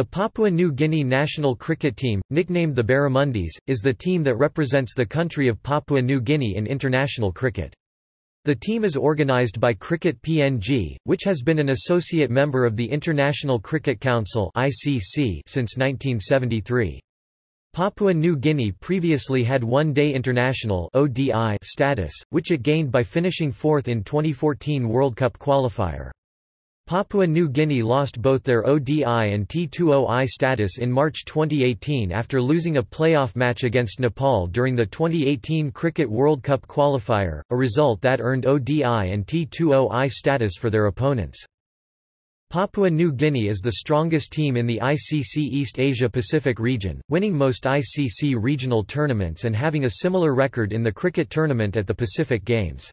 The Papua New Guinea national cricket team, nicknamed the Barramundis, is the team that represents the country of Papua New Guinea in international cricket. The team is organised by Cricket PNG, which has been an associate member of the International Cricket Council (ICC) since 1973. Papua New Guinea previously had one-day international (ODI) status, which it gained by finishing fourth in 2014 World Cup qualifier. Papua New Guinea lost both their ODI and T20I status in March 2018 after losing a playoff match against Nepal during the 2018 Cricket World Cup qualifier, a result that earned ODI and T20I status for their opponents. Papua New Guinea is the strongest team in the ICC East Asia-Pacific region, winning most ICC regional tournaments and having a similar record in the cricket tournament at the Pacific Games.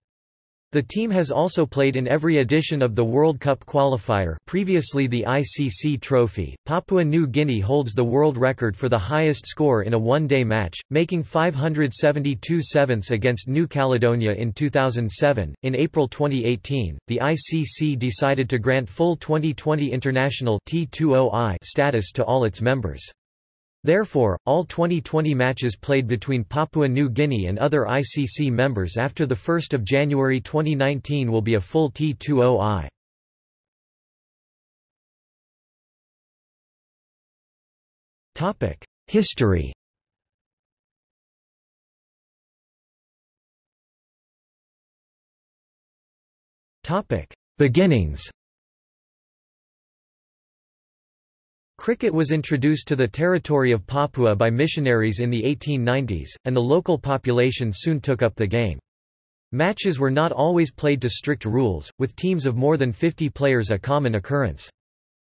The team has also played in every edition of the World Cup qualifier previously the ICC Trophy. Papua New Guinea holds the world record for the highest score in a one-day match, making 572 sevenths against New Caledonia in 2007. In April 2018, the ICC decided to grant full 2020 international T20I status to all its members. Therefore, all 2020 matches played between Papua New Guinea and other ICC members after 1 January 2019 will be a full T20I. History Beginnings Cricket was introduced to the territory of Papua by missionaries in the 1890s, and the local population soon took up the game. Matches were not always played to strict rules, with teams of more than 50 players a common occurrence.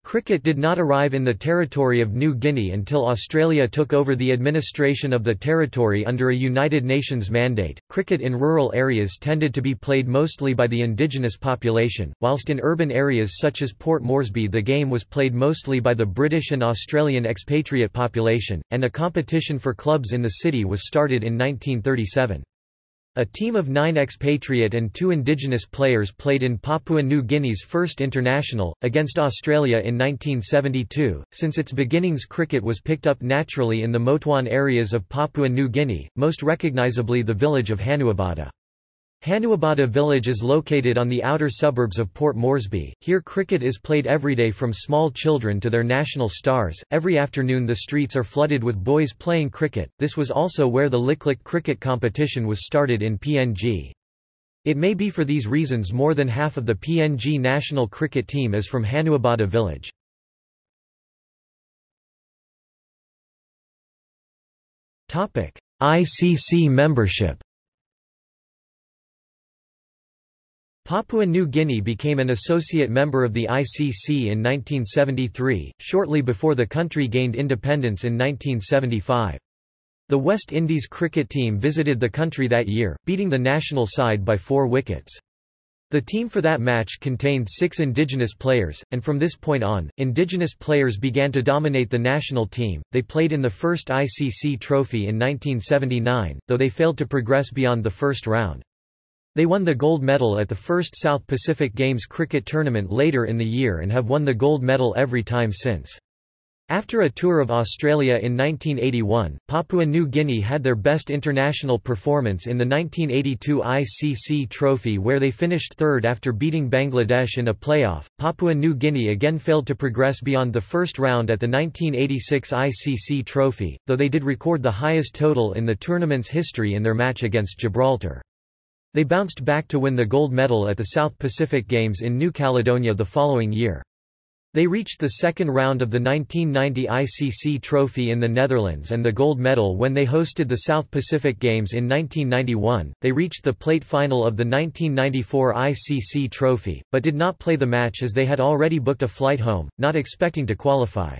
Cricket did not arrive in the territory of New Guinea until Australia took over the administration of the territory under a United Nations mandate. Cricket in rural areas tended to be played mostly by the indigenous population, whilst in urban areas such as Port Moresby the game was played mostly by the British and Australian expatriate population, and a competition for clubs in the city was started in 1937. A team of nine expatriate and two indigenous players played in Papua New Guinea's first international, against Australia in 1972. Since its beginnings, cricket was picked up naturally in the Motuan areas of Papua New Guinea, most recognisably the village of Hanuabada. Hanuabada village is located on the outer suburbs of Port Moresby. Here cricket is played every day from small children to their national stars. Every afternoon the streets are flooded with boys playing cricket. This was also where the Lik cricket competition was started in PNG. It may be for these reasons more than half of the PNG national cricket team is from Hanuabada village. Topic: ICC membership Papua New Guinea became an associate member of the ICC in 1973, shortly before the country gained independence in 1975. The West Indies cricket team visited the country that year, beating the national side by four wickets. The team for that match contained six indigenous players, and from this point on, indigenous players began to dominate the national team. They played in the first ICC trophy in 1979, though they failed to progress beyond the first round. They won the gold medal at the first South Pacific Games cricket tournament later in the year and have won the gold medal every time since. After a tour of Australia in 1981, Papua New Guinea had their best international performance in the 1982 ICC Trophy where they finished third after beating Bangladesh in a playoff. Papua New Guinea again failed to progress beyond the first round at the 1986 ICC Trophy, though they did record the highest total in the tournament's history in their match against Gibraltar. They bounced back to win the gold medal at the South Pacific Games in New Caledonia the following year. They reached the second round of the 1990 ICC Trophy in the Netherlands and the gold medal when they hosted the South Pacific Games in 1991. They reached the plate final of the 1994 ICC Trophy, but did not play the match as they had already booked a flight home, not expecting to qualify.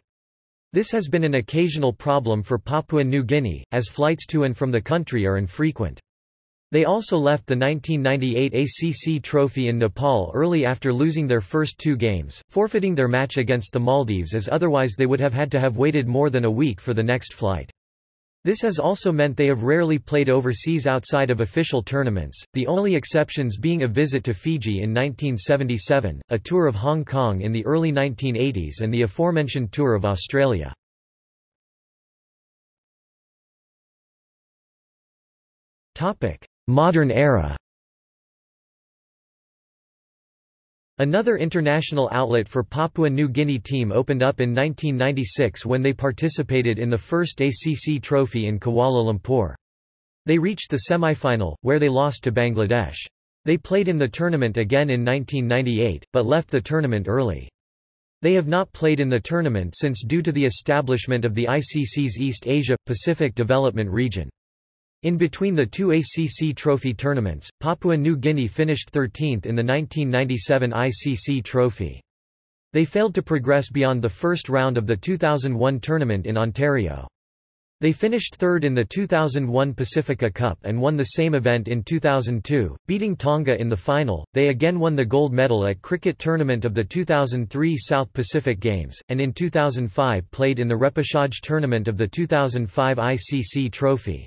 This has been an occasional problem for Papua New Guinea, as flights to and from the country are infrequent. They also left the 1998 ACC Trophy in Nepal early after losing their first two games, forfeiting their match against the Maldives as otherwise they would have had to have waited more than a week for the next flight. This has also meant they have rarely played overseas outside of official tournaments, the only exceptions being a visit to Fiji in 1977, a tour of Hong Kong in the early 1980s and the aforementioned tour of Australia. Modern era Another international outlet for Papua New Guinea team opened up in 1996 when they participated in the first ACC trophy in Kuala Lumpur. They reached the semi-final, where they lost to Bangladesh. They played in the tournament again in 1998, but left the tournament early. They have not played in the tournament since due to the establishment of the ICC's East Asia-Pacific Development Region. In between the two ACC trophy tournaments, Papua New Guinea finished 13th in the 1997 ICC trophy. They failed to progress beyond the first round of the 2001 tournament in Ontario. They finished third in the 2001 Pacifica Cup and won the same event in 2002, beating Tonga in the final. They again won the gold medal at cricket tournament of the 2003 South Pacific Games, and in 2005 played in the repechage tournament of the 2005 ICC Trophy.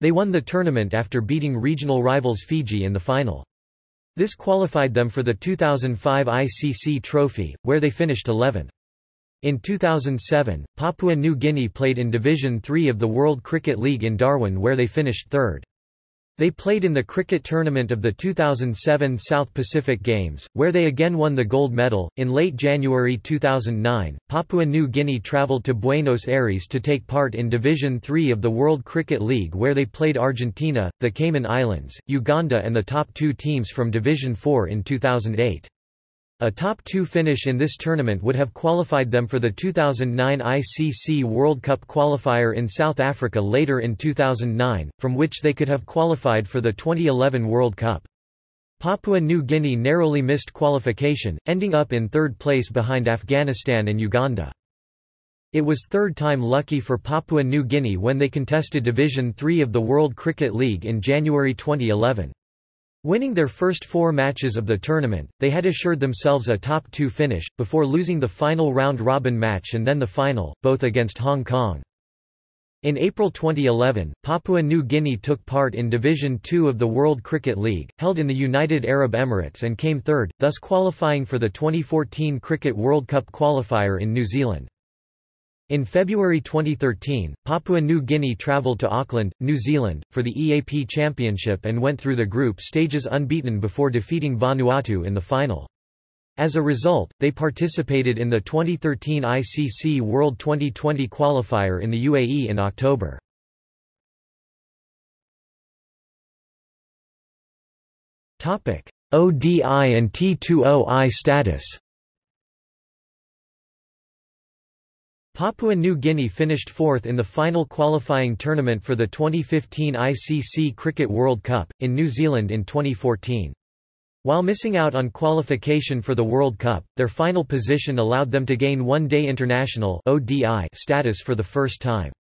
They won the tournament after beating regional rivals Fiji in the final. This qualified them for the 2005 ICC Trophy, where they finished 11th. In 2007, Papua New Guinea played in Division 3 of the World Cricket League in Darwin where they finished third. They played in the cricket tournament of the 2007 South Pacific Games, where they again won the gold medal. In late January 2009, Papua New Guinea traveled to Buenos Aires to take part in Division 3 of the World Cricket League, where they played Argentina, the Cayman Islands, Uganda, and the top two teams from Division 4 in 2008. A top two finish in this tournament would have qualified them for the 2009 ICC World Cup qualifier in South Africa later in 2009, from which they could have qualified for the 2011 World Cup. Papua New Guinea narrowly missed qualification, ending up in third place behind Afghanistan and Uganda. It was third time lucky for Papua New Guinea when they contested Division 3 of the World Cricket League in January 2011. Winning their first four matches of the tournament, they had assured themselves a top two finish, before losing the final round-robin match and then the final, both against Hong Kong. In April 2011, Papua New Guinea took part in Division Two of the World Cricket League, held in the United Arab Emirates and came third, thus qualifying for the 2014 Cricket World Cup qualifier in New Zealand. In February 2013, Papua New Guinea travelled to Auckland, New Zealand, for the EAP Championship and went through the group stages unbeaten before defeating Vanuatu in the final. As a result, they participated in the 2013 ICC World 2020 qualifier in the UAE in October. ODI and T20I status Papua New Guinea finished fourth in the final qualifying tournament for the 2015 ICC Cricket World Cup, in New Zealand in 2014. While missing out on qualification for the World Cup, their final position allowed them to gain one-day international status for the first time.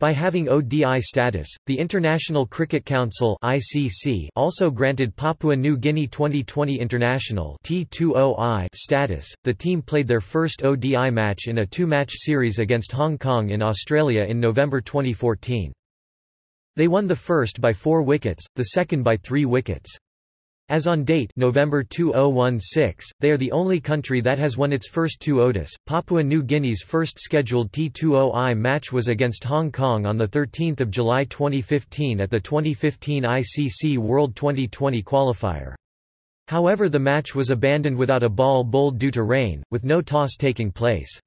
By having ODI status, the International Cricket Council (ICC) also granted Papua New Guinea 2020 International (T20I) status. The team played their first ODI match in a two-match series against Hong Kong in Australia in November 2014. They won the first by 4 wickets, the second by 3 wickets. As on date November 2016, they are the only country that has won its first two ODIs. Papua New Guinea's first scheduled T20I match was against Hong Kong on 13 July 2015 at the 2015 ICC World 2020 qualifier. However the match was abandoned without a ball bowled due to rain, with no toss taking place.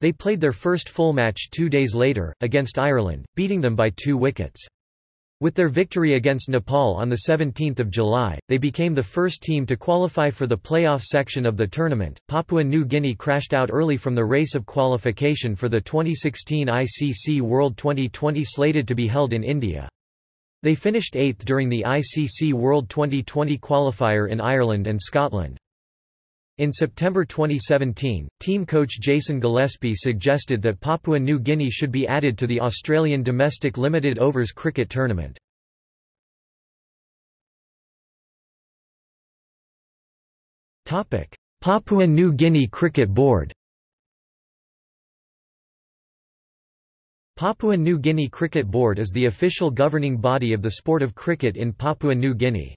They played their first full match two days later, against Ireland, beating them by two wickets. With their victory against Nepal on 17 July, they became the first team to qualify for the playoff section of the tournament. Papua New Guinea crashed out early from the race of qualification for the 2016 ICC World 2020 slated to be held in India. They finished eighth during the ICC World 2020 qualifier in Ireland and Scotland. In September 2017, team coach Jason Gillespie suggested that Papua New Guinea should be added to the Australian domestic limited overs cricket tournament. Papua New Guinea Cricket Board Papua New Guinea Cricket Board is the official governing body of the sport of cricket in Papua New Guinea.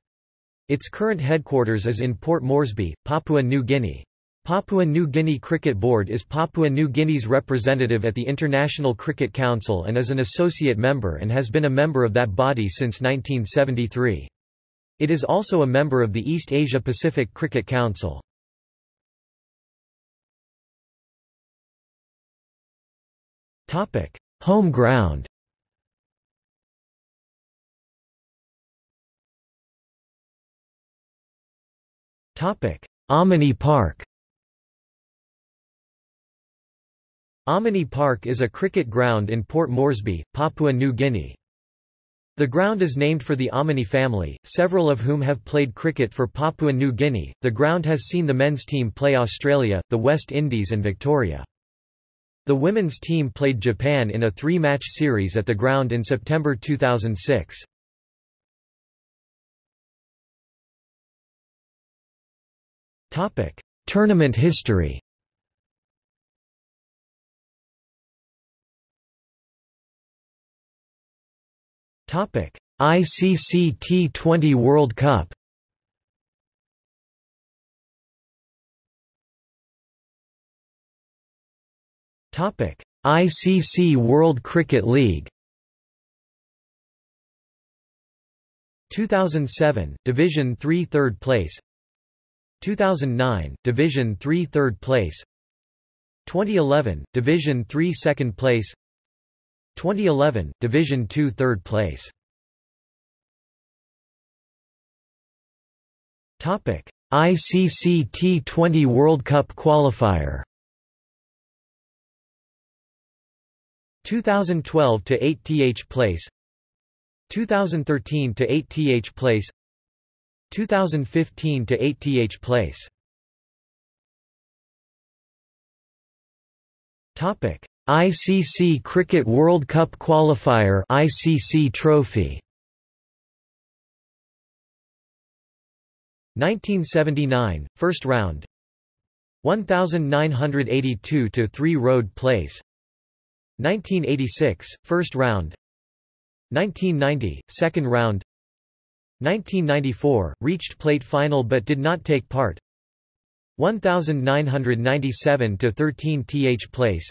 Its current headquarters is in Port Moresby, Papua New Guinea. Papua New Guinea Cricket Board is Papua New Guinea's representative at the International Cricket Council and is an associate member and has been a member of that body since 1973. It is also a member of the East Asia Pacific Cricket Council. Home ground Amini Park Amini Park is a cricket ground in Port Moresby, Papua New Guinea. The ground is named for the Amini family, several of whom have played cricket for Papua New Guinea. The ground has seen the men's team play Australia, the West Indies and Victoria. The women's team played Japan in a three-match series at the ground in September 2006. Tournament history. Topic: ICC T20 World Cup. Topic: ICC World Cricket League. 2007 Division 3 third place 2009 Division 3 third place. 2011 Division 3 second place. 2011 Division 2 third place. Topic ICC T20 World Cup qualifier. 2012 to 8 th place. 2013 to 8 th place 2015 to 8 th place. Topic. ICC Cricket World Cup qualifier ICC trophy. 1979 first round. 1982 to 3 road place. 1986, first round. 1990, second round 1994, reached plate final but did not take part. 1997 to 13 th place.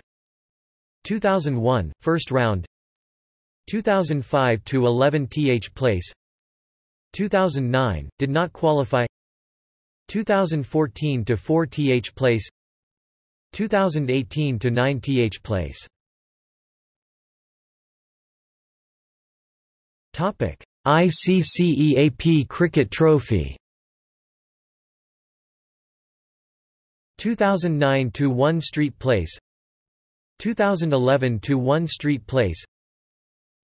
2001 first round. 2005 to 11 th place. 2009 did not qualify. 2014 to 4 th place. 2018 to 9 th place. Topic: ICCEAP Cricket Trophy. 2009 to 1 Street Place. 2011 to 1 Street Place.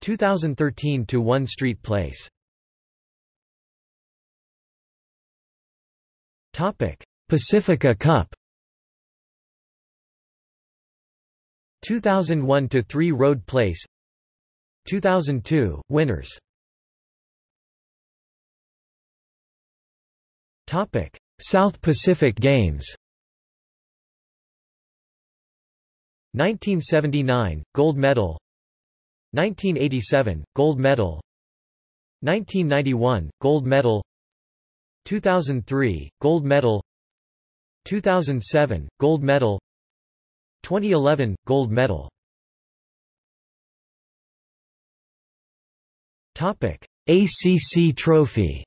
2013 to 1 Street Place. Topic Pacifica Cup. 2001 to 3 Road Place. 2002, winners South Pacific Games 1979, gold medal 1987, gold medal 1991, gold medal 2003, gold medal 2007, gold medal 2011, gold medal Topic: ACC Trophy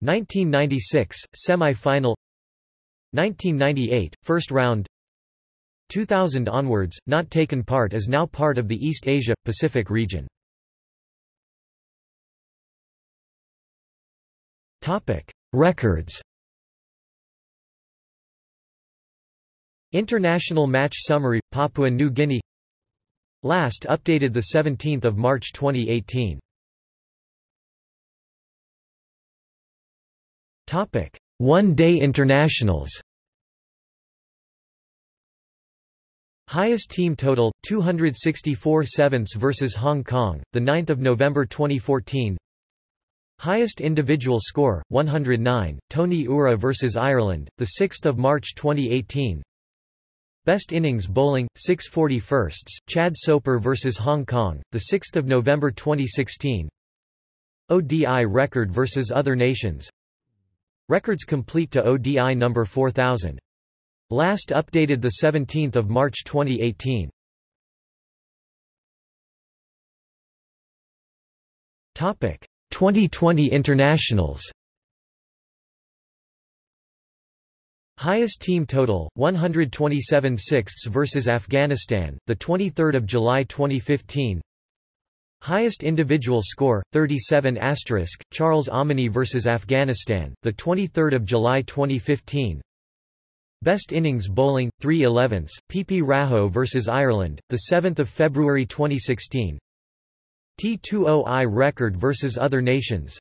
1996 semi-final 1998 first round 2000 onwards not taken part is now part of the East Asia Pacific region. Topic records. International match summary Papua New Guinea. Last updated 17 March 2018. One-day internationals Highest team total 264 sevenths versus Hong Kong, the 9th of November 2014. Highest individual score 109 Tony Ura versus Ireland, the 6th of March 2018. Best innings bowling, 6 41st, Chad Soper vs Hong Kong, 6 November 2016 ODI record vs other nations Records complete to ODI number 4000. Last updated 17 March 2018 Topic. 2020 internationals. Highest team total 127 sixths versus Afghanistan the 23rd of July 2015 Highest individual score 37 asterisk Charles Amini vs Afghanistan the 23rd of July 2015 Best innings bowling 3 11ths PP Raho vs Ireland the 7th of February 2016 T20I record vs other nations.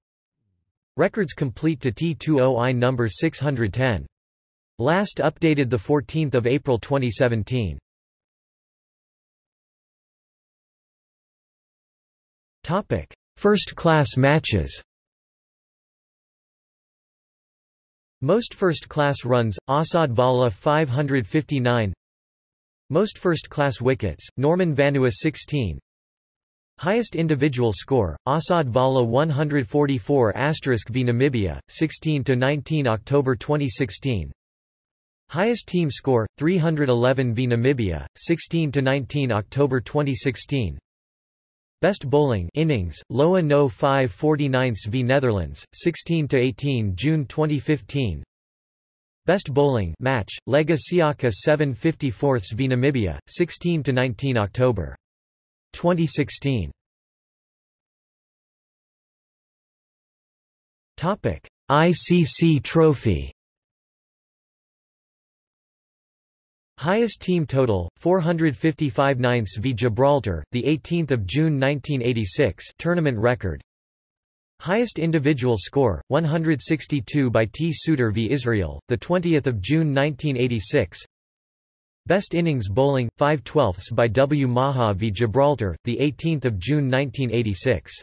Records complete to T20I number 610 Last updated 14 April 2017. First-class matches. Most first-class runs, Asad Vala 559 Most first-class wickets, Norman Vanua 16 Highest individual score, Asad Vala 144 v Namibia, 16 to 19 October 2016 Highest team score 311 v Namibia 16 to 19 October 2016 Best bowling innings Loa no 5 49 v Netherlands 16 to 18 June 2015 Best bowling match Lega Siaka 7 54 v Namibia 16 to 19 October 2016 Topic ICC trophy Highest team total 455 ninths v Gibraltar, the 18th of June 1986, tournament record. Highest individual score 162 by T Suter v Israel, the 20th of June 1986. Best innings bowling 5 twelfths by W Maha v Gibraltar, the 18th of June 1986.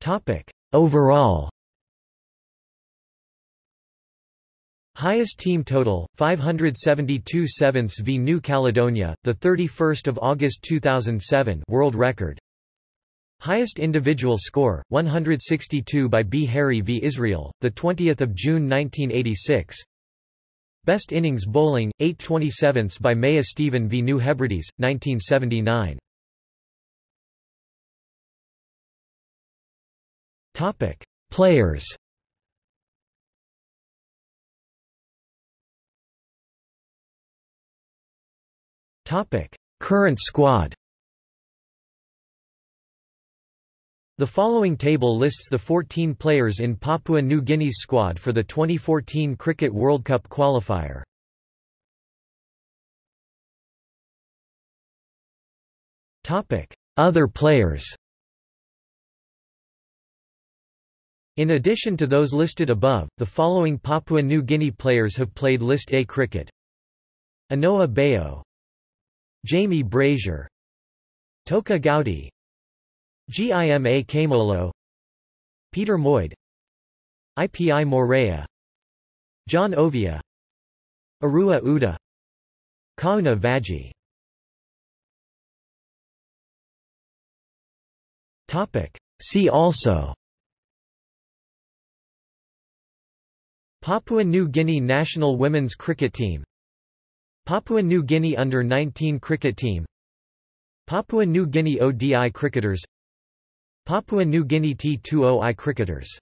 Topic overall. Highest team total 572 sevenths v New Caledonia the 31st of August 2007 world record. Highest individual score 162 by B. Harry v. Israel the 20th of June 1986 Best innings bowling 827ths by Maya Stephen v New Hebrides 1979 Topic Players Topic: Current squad. The following table lists the 14 players in Papua New Guinea's squad for the 2014 Cricket World Cup qualifier. Topic: Other players. In addition to those listed above, the following Papua New Guinea players have played List A cricket. Anoa Bayo Jamie Brazier. Toka Gaudi Gima Kamolo. Peter Moyd Ipi Morea. John Ovia. Arua Uda. Kauna Vaji See also. Papua New Guinea national women's cricket team Papua New Guinea Under-19 cricket team. Papua New Guinea ODI cricketers. Papua New Guinea T20I cricketers